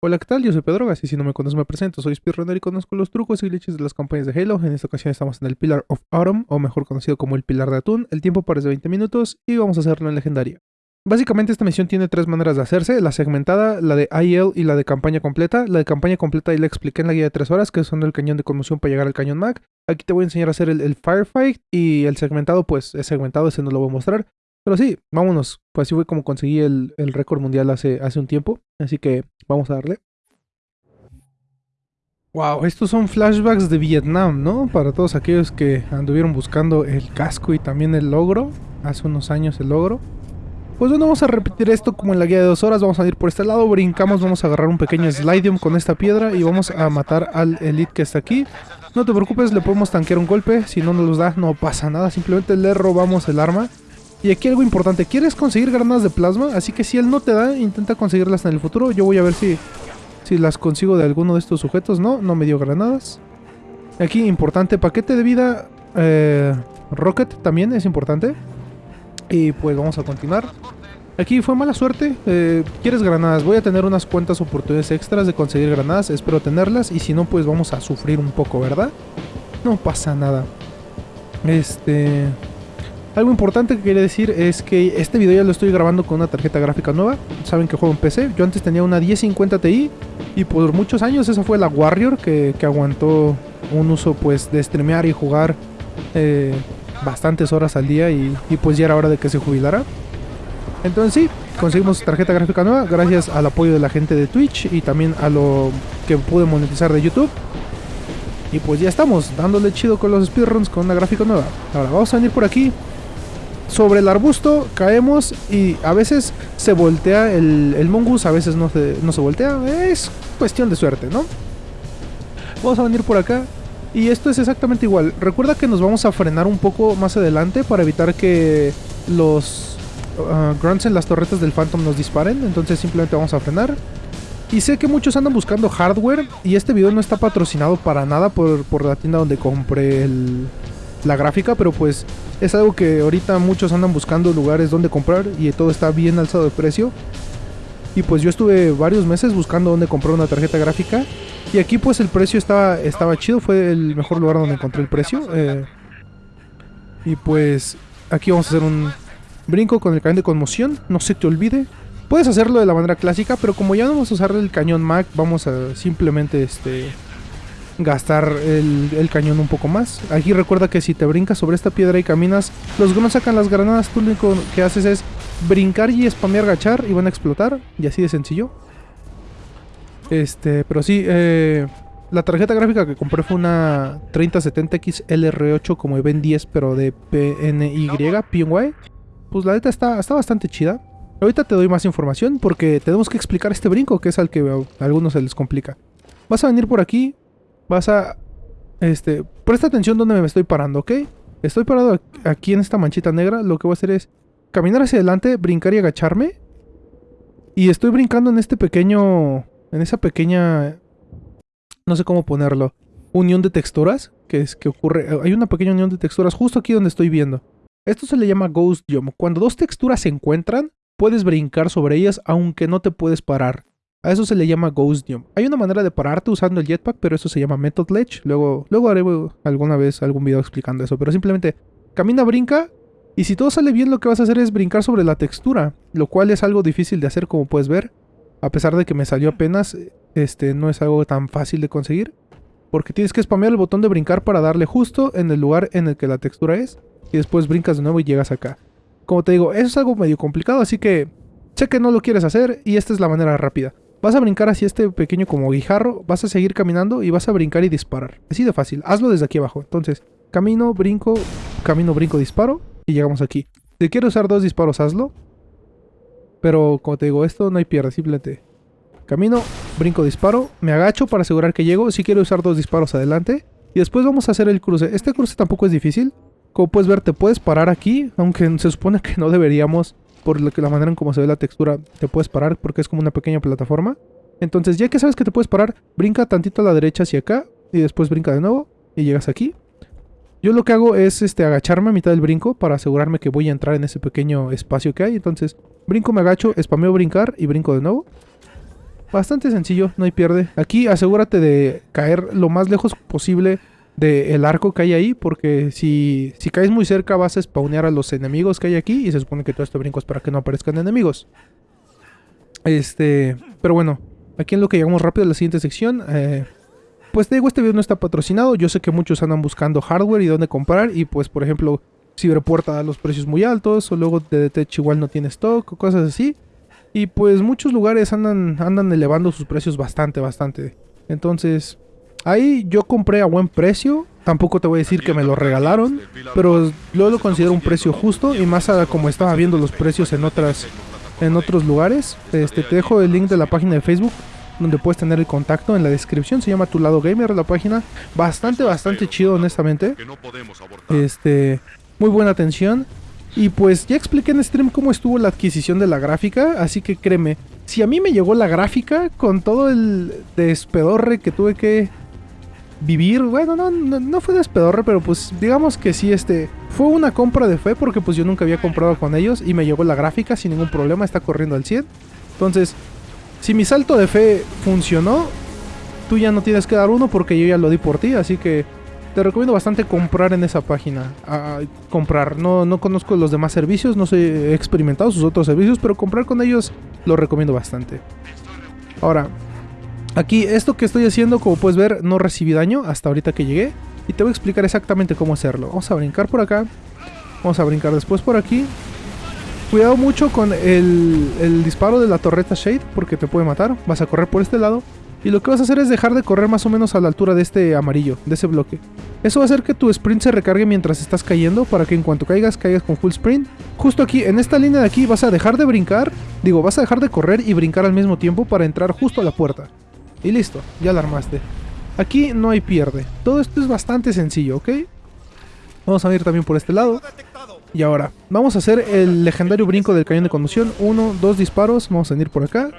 Hola, ¿qué tal? Yo soy Pedrogas y si no me conoces me presento. Soy speedrunner y conozco los trucos y glitches de las campañas de Halo. En esta ocasión estamos en el Pillar of Autumn, o mejor conocido como el Pilar de Atún. El tiempo parece 20 minutos y vamos a hacerlo en legendaria. Básicamente esta misión tiene tres maneras de hacerse, la segmentada, la de IL y la de campaña completa. La de campaña completa ahí la expliqué en la guía de 3 horas, que son el cañón de conmoción para llegar al cañón Mac. Aquí te voy a enseñar a hacer el, el Firefight y el segmentado pues es segmentado, ese no lo voy a mostrar. Pero sí, vámonos, pues así fue como conseguí el, el récord mundial hace, hace un tiempo, así que vamos a darle. Wow, estos son flashbacks de Vietnam, ¿no? Para todos aquellos que anduvieron buscando el casco y también el logro. Hace unos años el logro. Pues bueno, vamos a repetir esto como en la guía de dos horas. Vamos a ir por este lado, brincamos, vamos a agarrar un pequeño slidium con esta piedra y vamos a matar al elite que está aquí. No te preocupes, le podemos tanquear un golpe. Si no nos da, no pasa nada. Simplemente le robamos el arma. Y aquí algo importante, quieres conseguir granadas de plasma, así que si él no te da, intenta conseguirlas en el futuro. Yo voy a ver si si las consigo de alguno de estos sujetos, no, no me dio granadas. Aquí, importante, paquete de vida. Eh, rocket también es importante. Y pues vamos a continuar. Aquí fue mala suerte. Eh, ¿Quieres granadas? Voy a tener unas cuantas oportunidades extras de conseguir granadas. Espero tenerlas. Y si no, pues vamos a sufrir un poco, ¿verdad? No pasa nada. Este... Algo importante que quería decir es que este video ya lo estoy grabando con una tarjeta gráfica nueva. Saben que juego en PC. Yo antes tenía una 1050 Ti y por muchos años esa fue la Warrior que, aguantó un uso pues de streamear y jugar eh, bastantes horas al día y, pues ya era hora de que se jubilara. Entonces sí, conseguimos tarjeta gráfica nueva gracias al apoyo de la gente de Twitch y también a lo que pude monetizar de YouTube. Y pues ya estamos, dándole chido con los speedruns con una gráfica nueva. Ahora vamos a venir por aquí sobre el arbusto caemos y a veces se voltea el, el mongoose, a veces no se, no se voltea. Es cuestión de suerte, ¿no? Vamos a venir por acá. Y esto es exactamente igual. Recuerda que nos vamos a frenar un poco más adelante para evitar que los uh, grunts en las torretas del Phantom nos disparen. Entonces simplemente vamos a frenar. Y sé que muchos andan buscando hardware y este video no está patrocinado para nada por, por la tienda donde compré el, la gráfica, pero pues es algo que ahorita muchos andan buscando lugares donde comprar y todo está bien alzado de precio. Y pues yo estuve varios meses buscando dónde comprar una tarjeta gráfica. Y aquí pues el precio estaba, estaba chido, fue el mejor lugar donde encontré el precio. Eh, y pues aquí vamos a hacer un brinco con el cañón de conmoción, no se te olvide. Puedes hacerlo de la manera clásica, pero como ya no vamos a usar el cañón Mac, vamos a simplemente este gastar el, cañón un poco más. Aquí recuerda que si te brincas sobre esta piedra y caminas, los no sacan las granadas, tú lo único que haces es brincar y spamear agachar y van a explotar. Y así de sencillo. Este, pero sí, eh, la tarjeta gráfica que compré fue una 3070X LR8 como Ben 10, pero de PNY, PNY. Pues la neta está, está bastante chida. Ahorita te doy más información porque tenemos que explicar este brinco, que es al que a algunos se les complica. Vas a venir por aquí, vas a... Este, presta atención donde me estoy parando, ¿ok? Estoy parado aquí en esta manchita negra. Lo que voy a hacer es caminar hacia adelante, brincar y agacharme. Y estoy brincando en este pequeño... En esa pequeña... No sé cómo ponerlo. Unión de texturas. Que es que ocurre... Hay una pequeña unión de texturas justo aquí donde estoy viendo. Esto se le llama Ghost Jump. Cuando dos texturas se encuentran, puedes brincar sobre ellas aunque no te puedes parar. A eso se le llama Ghost Jump. Hay una manera de pararte usando el jetpack, pero eso se llama Method Ledge. Luego, luego haré alguna vez algún video explicando eso. Pero simplemente camina, brinca. Y si todo sale bien, lo que vas a hacer es brincar sobre la textura. Lo cual es algo difícil de hacer, como puedes ver. A pesar de que me salió apenas, este no es algo tan fácil de conseguir. Porque tienes que spamear el botón de brincar para darle justo en el lugar en el que la textura es. Y después brincas de nuevo y llegas acá. Como te digo, eso es algo medio complicado, así que sé que no lo quieres hacer y esta es la manera rápida. Vas a brincar hacia este pequeño como guijarro, vas a seguir caminando y vas a brincar y disparar. Así de fácil, hazlo desde aquí abajo. Entonces, camino, brinco, camino, brinco, disparo y llegamos aquí. Si quieres usar dos disparos, hazlo. Pero como te digo, esto no hay pierde, simplemente camino, brinco, disparo, me agacho para asegurar que llego. Si quiero usar dos disparos, adelante. Y después vamos a hacer el cruce. Este cruce tampoco es difícil. Como puedes ver, te puedes parar aquí, aunque se supone que no deberíamos por la manera en cómo se ve la textura, te puedes parar porque es como una pequeña plataforma. Entonces, ya que sabes que te puedes parar, brinca tantito a la derecha hacia acá y después brinca de nuevo y llegas aquí. Yo lo que hago es este, agacharme a mitad del brinco para asegurarme que voy a entrar en ese pequeño espacio que hay. Entonces, brinco, me agacho, spameo brincar y brinco de nuevo. Bastante sencillo, no hay pierde. Aquí asegúrate de caer lo más lejos posible del arco que hay ahí, porque si, si caes muy cerca vas a spawnear a los enemigos que hay aquí y se supone que todo este brinco es para que no aparezcan enemigos. Este, pero bueno, aquí en lo que llegamos rápido a la siguiente sección. Eh, pues te digo, este video no está patrocinado. Yo sé que muchos andan buscando hardware y dónde comprar. Y pues, por ejemplo, Ciberpuerta da los precios muy altos. O luego DDTech igual no tiene stock o cosas así. Y pues muchos lugares andan, andan elevando sus precios bastante, bastante. Entonces, Ahí yo compré a buen precio. Tampoco te voy a decir que me lo regalaron. Pero yo lo considero un precio justo. Y más a como estaba viendo los precios en otras en otros lugares. Este, te dejo el link de la página de Facebook. Donde puedes tener el contacto en la descripción. Se llama Tu Lado Gamer la página. Bastante, bastante chido, honestamente. Este. Muy buena atención. Y pues ya expliqué en stream cómo estuvo la adquisición de la gráfica. Así que créeme. Si a mí me llegó la gráfica con todo el despedorre que tuve que vivir. Bueno, no, no, fue despedorre, pero pues digamos que sí, este fue una compra de fe porque pues yo nunca había comprado con ellos y me llegó la gráfica sin ningún problema, está corriendo al 100. Entonces, si mi salto de fe funcionó, tú ya no tienes que dar uno porque yo ya lo di por ti, así que te recomiendo bastante comprar en esa página. comprar, no, no conozco los demás servicios, no sé, he experimentado sus otros servicios, pero comprar con ellos lo recomiendo bastante. Ahora, Aquí, esto que estoy haciendo, como puedes ver, no recibí daño hasta ahorita que llegué. Y te voy a explicar exactamente cómo hacerlo. Vamos a brincar por acá. Vamos a brincar después por aquí. Cuidado mucho con el, disparo de la torreta Shade, porque te puede matar. Vas a correr por este lado. Y lo que vas a hacer es dejar de correr más o menos a la altura de este amarillo, de ese bloque. Eso va a hacer que tu sprint se recargue mientras estás cayendo, para que en cuanto caigas, caigas con full sprint. Justo aquí, en esta línea de aquí, vas a dejar de brincar, digo, vas a dejar de correr y brincar al mismo tiempo para entrar justo a la puerta. Y listo, ya la armaste. Aquí no hay pierde. Todo esto es bastante sencillo, ¿ok? Vamos a ir también por este lado. Y ahora, vamos a hacer el legendario brinco del cañón de conducción. Uno, dos disparos, vamos a venir por acá.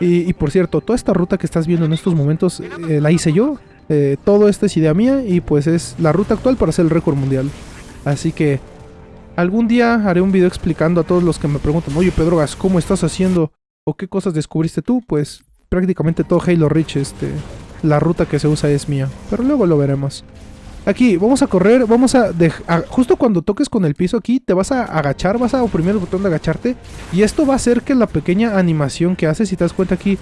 Y, por cierto, toda esta ruta que estás viendo en estos momentos eh, la hice yo. Eh, todo esto es idea mía y pues es la ruta actual para hacer el récord mundial. Así que algún día haré un video explicando a todos los que me preguntan, oye Pedrogas, ¿cómo estás haciendo? ¿O qué cosas descubriste tú? Pues prácticamente todo Halo Reach, este, la ruta que se usa es mía. Pero luego lo veremos. Aquí, vamos a correr, vamos a, Justo cuando toques con el piso aquí, te vas a agachar, vas a oprimir el botón de agacharte. Y esto va a hacer que la pequeña animación que haces, si te das cuenta aquí,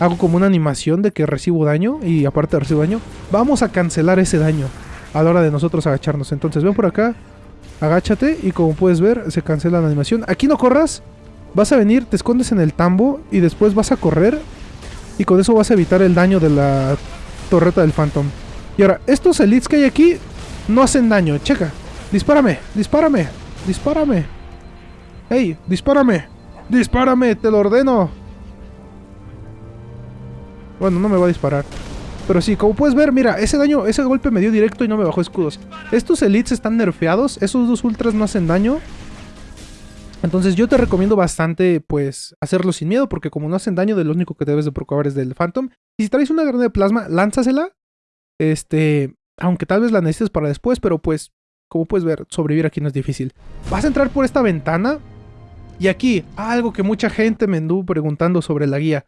hago como una animación de que recibo daño. Y aparte recibo daño, vamos a cancelar ese daño a la hora de nosotros agacharnos. Entonces ven por acá, agáchate y como puedes ver, se cancela la animación. Aquí no corras, vas a venir, te escondes en el tambo y después vas a correr y con eso vas a evitar el daño de la torreta del Phantom. Y ahora, estos elites que hay aquí no hacen daño. Checa. Dispárame, dispárame, dispárame. ¡Ey! ¡Dispárame! ¡Dispárame! ¡Te lo ordeno! Bueno, no me va a disparar. Pero sí, como puedes ver, mira, ese daño, ese golpe me dio directo y no me bajó escudos. Estos elites están nerfeados, esos dos ultras no hacen daño. Entonces yo te recomiendo bastante, pues, hacerlo sin miedo, porque como no hacen daño, de lo único que debes de procurar es del Phantom. Y si traes una granada de plasma, lánzasela. Este, aunque tal vez la necesites para después, pero pues, como puedes ver, sobrevivir aquí no es difícil. Vas a entrar por esta ventana. Y aquí, algo que mucha gente me anduvo preguntando sobre la guía.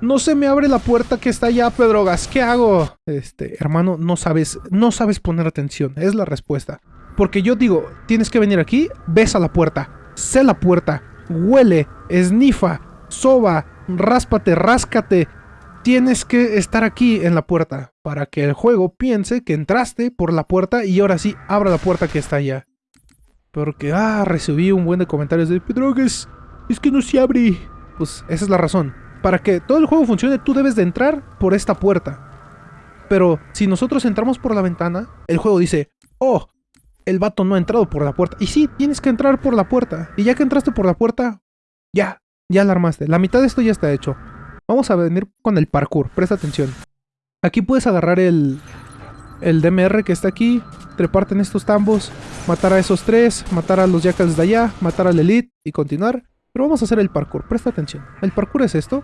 No se me abre la puerta que está allá, Pedrogas. ¿Qué hago? Este, hermano, no sabes, no sabes poner atención. Es la respuesta. Porque yo digo, tienes que venir aquí, ves a la puerta, sé la puerta, huele, esnifa, soba, ráspate, ráscate. Tienes que estar aquí en la puerta para que el juego piense que entraste por la puerta y ahora sí abra la puerta que está allá. Porque, ah, recibí un buen de comentarios de Pedrogues, es que no se abre. Pues esa es la razón. Para que todo el juego funcione, tú debes de entrar por esta puerta. Pero si nosotros entramos por la ventana, el juego dice, oh, el vato no ha entrado por la puerta. Y sí, tienes que entrar por la puerta. Y ya que entraste por la puerta, ya, ya la armaste. La mitad de esto ya está hecho. Vamos a venir con el parkour, presta atención. Aquí puedes agarrar el, el DMR que está aquí, treparte en estos tambos, matar a esos tres, matar a los jackals de allá, matar al elite y continuar. Pero vamos a hacer el parkour, presta atención. El parkour es esto.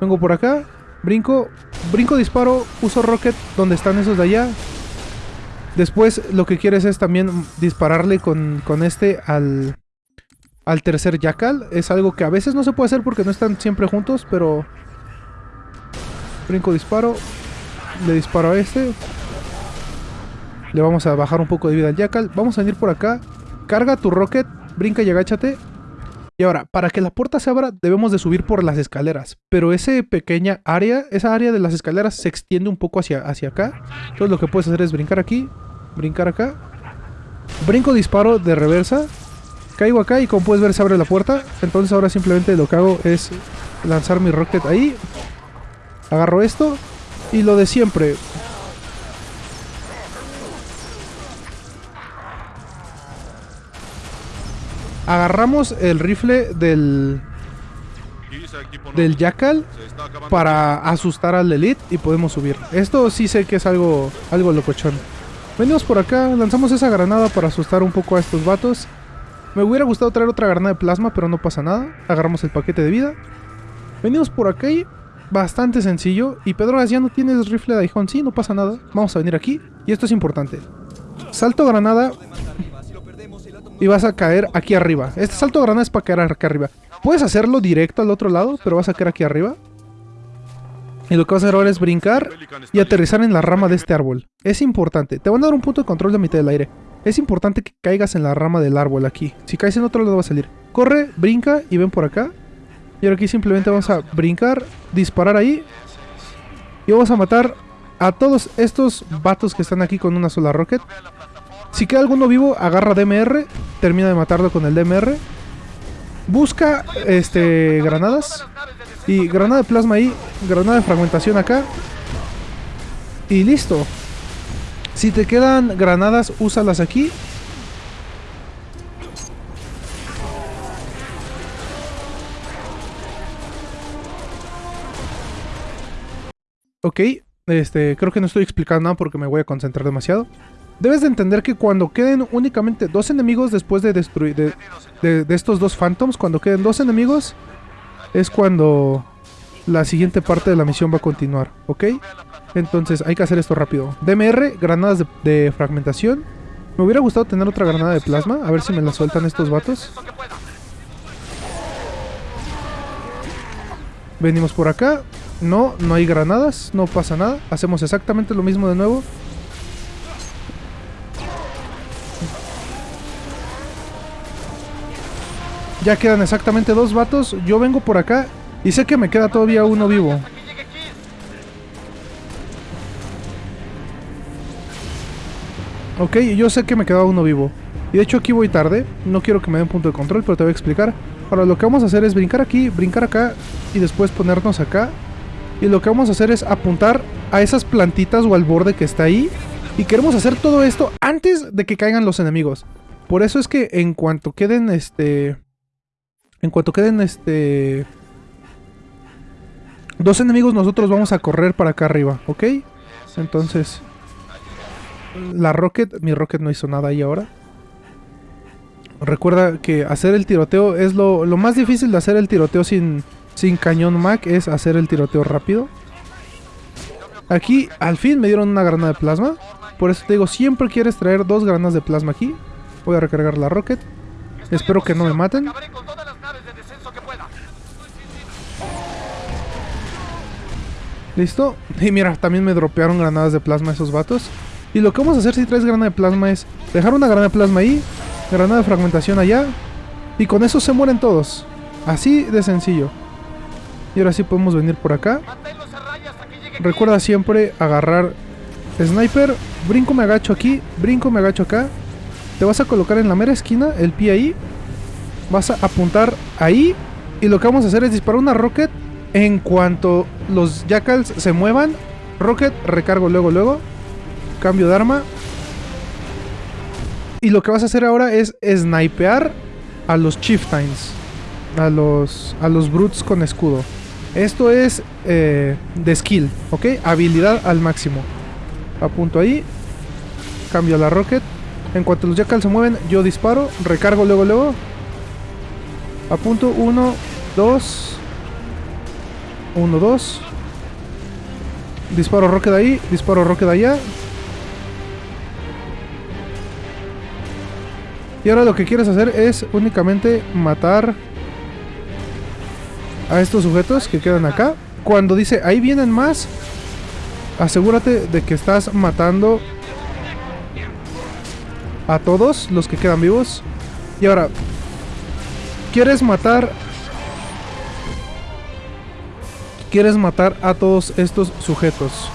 Vengo por acá, brinco, brinco, disparo, uso rocket donde están esos de allá, Después lo que quieres es también dispararle con, este al, al tercer Jackal. Es algo que a veces no se puede hacer porque no están siempre juntos, pero Brinco, disparo. Le disparo a este. Le vamos a bajar un poco de vida al Jackal. Vamos a venir por acá. Carga tu rocket. Brinca y agáchate. Y ahora, para que la puerta se abra, debemos de subir por las escaleras. Pero esa pequeña área, esa área de las escaleras se extiende un poco hacia, hacia acá. Entonces lo que puedes hacer es brincar aquí, brincar acá. Brinco, disparo de reversa. Caigo acá y como puedes ver se abre la puerta. Entonces ahora simplemente lo que hago es lanzar mi rocket ahí. Agarro esto. Y lo de siempre. Agarramos el rifle del, del Jackal para asustar al Elite y podemos subir. Esto sí sé que es algo, algo locochón. Venimos por acá, lanzamos esa granada para asustar un poco a estos vatos. Me hubiera gustado traer otra granada de plasma, pero no pasa nada. Agarramos el paquete de vida. Venimos por acá y bastante sencillo. Y Pedro, ya no tienes rifle de aijón. Sí, no pasa nada. Vamos a venir aquí. Y esto es importante. Salto granada y vas a caer aquí arriba. Este salto granada es para caer aquí arriba. Puedes hacerlo directo al otro lado, pero vas a caer aquí arriba. Y lo que vas a hacer ahora es brincar y aterrizar en la rama de este árbol. Es importante. Te van a dar un punto de control de mitad del aire. Es importante que caigas en la rama del árbol aquí. Si caes en otro lado va a salir. Corre, brinca y ven por acá. Y ahora aquí simplemente vamos a brincar, disparar ahí. Y vamos a matar a todos estos vatos que están aquí con una sola rocket. Si queda alguno vivo, agarra DMR, termina de matarlo con el DMR. Busca este granadas. Y granada de plasma ahí, granada de fragmentación acá. Y listo. Si te quedan granadas, úsalas aquí. Ok, este, creo que no estoy explicando nada porque me voy a concentrar demasiado. Debes de entender que cuando queden únicamente dos enemigos después de destruir de, estos dos Phantoms, cuando queden dos enemigos, es cuando la siguiente parte de la misión va a continuar, ¿ok? Entonces hay que hacer esto rápido. DMR, granadas de, de fragmentación. Me hubiera gustado tener otra granada de plasma, a ver si me la sueltan estos vatos. Venimos por acá. No, no hay granadas, no pasa nada. Hacemos exactamente lo mismo de nuevo. Ya quedan exactamente dos vatos. Yo vengo por acá y sé que me queda todavía uno vivo. Ok, yo sé que me queda uno vivo. Y de hecho aquí voy tarde. No quiero que me den punto de control, pero te voy a explicar. Ahora lo que vamos a hacer es brincar aquí, brincar acá y después ponernos acá. Y lo que vamos a hacer es apuntar a esas plantitas o al borde que está ahí. Y queremos hacer todo esto antes de que caigan los enemigos. Por eso es que en cuanto queden este... En cuanto queden este... Dos enemigos nosotros vamos a correr para acá arriba, ¿ok? Entonces... La Rocket, mi Rocket no hizo nada ahí ahora. Recuerda que hacer el tiroteo es lo, lo más difícil de hacer el tiroteo sin, sin cañón Mac, es hacer el tiroteo rápido. Aquí al fin me dieron una granada de plasma. Por eso te digo, siempre quieres traer dos granadas de plasma aquí. Voy a recargar la Rocket. Espero que no me maten. ¿Listo? Y mira, también me dropearon granadas de plasma esos vatos. Y lo que vamos a hacer si traes granada de plasma es dejar una granada de plasma ahí, granada de fragmentación allá, y con eso se mueren todos. Así de sencillo. Y ahora sí podemos venir por acá. Recuerda siempre agarrar sniper, brinco me agacho aquí, brinco me agacho acá. Te vas a colocar en la mera esquina, el pie ahí. Vas a apuntar ahí. Y lo que vamos a hacer es disparar una rocket en cuanto los jackals se muevan, rocket, recargo luego, luego. Cambio de arma. Y lo que vas a hacer ahora es snipear a los chieftains. A los, a los brutes con escudo. Esto es eh, de skill, ¿ok? Habilidad al máximo. Apunto ahí. Cambio la rocket. En cuanto los jackals se mueven, yo disparo. Recargo luego, luego. Apunto. Uno, dos... 1, 2. Disparo de ahí, disparo de allá. Y ahora lo que quieres hacer es únicamente matar a estos sujetos que quedan acá. cuando dice, ahí vienen más, asegúrate de que estás matando a todos los que quedan vivos. Y ahora, ¿quieres matar? ¿Quieres matar a todos estos sujetos?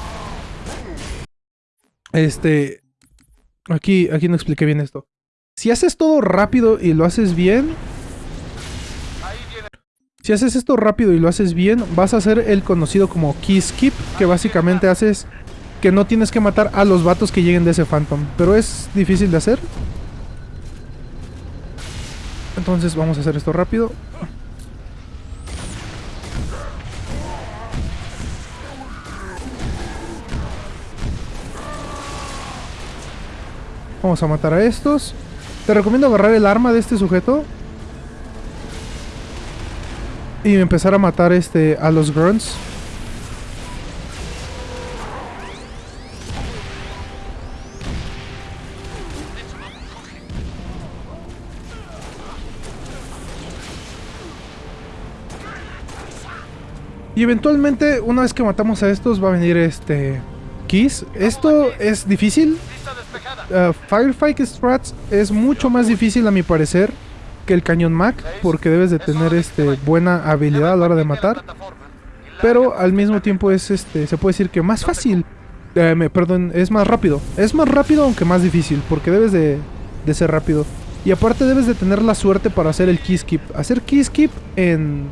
Este... Aquí, aquí no expliqué bien esto. Si haces todo rápido y lo haces bien... Si haces esto rápido y lo haces bien, vas a hacer el conocido como key skip, que básicamente haces que no tienes que matar a los vatos que lleguen de ese phantom. Pero es difícil de hacer. Entonces vamos a hacer esto rápido. Vamos a matar a estos. Te recomiendo agarrar el arma de este sujeto. Y empezar a matar este a los grunts. Y eventualmente, una vez que matamos a estos, va a venir este... Kiss. Esto es difícil. Uh, Firefight Strats es mucho más difícil a mi parecer que el cañón Mac. Porque debes de tener este, buena habilidad a la hora de matar. Pero al mismo tiempo es este. Se puede decir que más fácil. Eh, me, perdón, es más rápido. Es más rápido aunque más difícil. Porque debes de, de ser rápido. Y aparte debes de tener la suerte para hacer el key skip. Hacer key skip en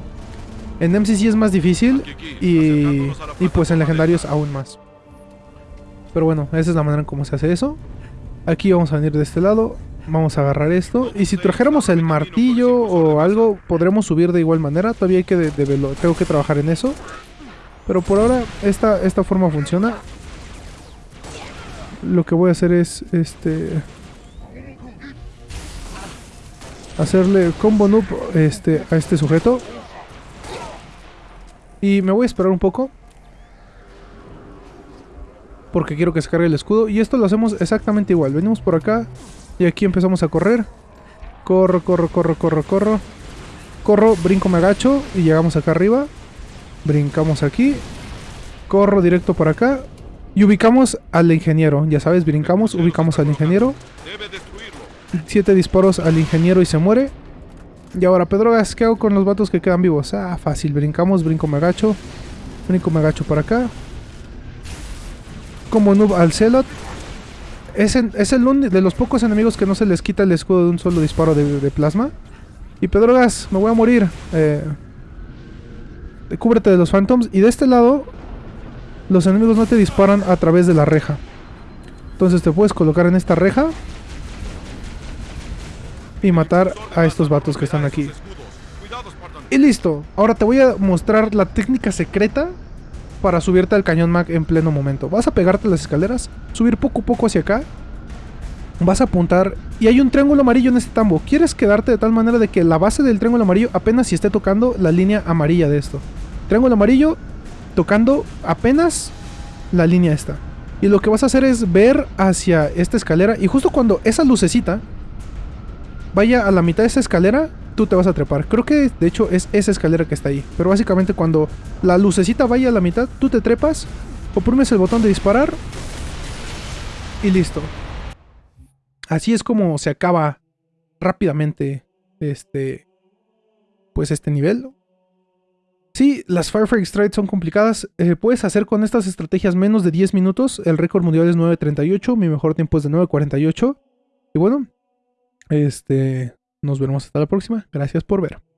en MCC es más difícil y, y pues en legendarios aún más. Pero bueno, esa es la manera en cómo se hace eso. Aquí vamos a venir de este lado. Vamos a agarrar esto. Y si trajéramos el martillo o algo, podremos subir de igual manera. Todavía hay que tengo que trabajar en eso. Pero por ahora esta, esta forma funciona. Lo que voy a hacer es este hacerle combo noob este, a este sujeto. Y me voy a esperar un poco. Porque quiero que se cargue el escudo. Y esto lo hacemos exactamente igual. Venimos por acá. Y aquí empezamos a correr. Corro, corro, corro, corro, corro. Corro, brinco, me agacho. Y llegamos acá arriba. Brincamos aquí. Corro directo por acá. Y ubicamos al ingeniero. Ya sabes, brincamos, ubicamos al ingeniero. Siete disparos al ingeniero y se muere. Y ahora, Pedrogas, ¿qué hago con los vatos que quedan vivos? Ah, fácil, brincamos, brinco, me agacho. Brinco, me agacho por acá. Como noob al Celot. Es, el de los pocos enemigos que no se les quita el escudo de un solo disparo de, plasma. Y Pedrogas, me voy a morir. Eh, cúbrete de los Phantoms. Y de este lado, los enemigos no te disparan a través de la reja. Entonces te puedes colocar en esta reja y matar a estos vatos que están aquí. Y listo. Ahora te voy a mostrar la técnica secreta para subirte al cañón Mac en pleno momento. Vas a pegarte las escaleras, subir poco a poco hacia acá. Vas a apuntar y hay un triángulo amarillo en este tambo. Quieres quedarte de tal manera de que la base del triángulo amarillo apenas si esté tocando la línea amarilla de esto. Triángulo amarillo tocando apenas la línea esta. Y lo que vas a hacer es ver hacia esta escalera y justo cuando esa lucecita vaya a la mitad de esa escalera, tú te vas a trepar. Creo que de hecho es esa escalera que está ahí. Pero básicamente cuando la lucecita vaya a la mitad, tú te trepas, oprimes el botón de disparar y listo. Así es como se acaba rápidamente este pues este nivel. Sí, las Firefight Strikes son complicadas. Eh, puedes hacer con estas estrategias menos de 10 minutos. El récord mundial es 9.38. Mi mejor tiempo es de 9.48. Y bueno, este, nos veremos hasta la próxima. Gracias por ver.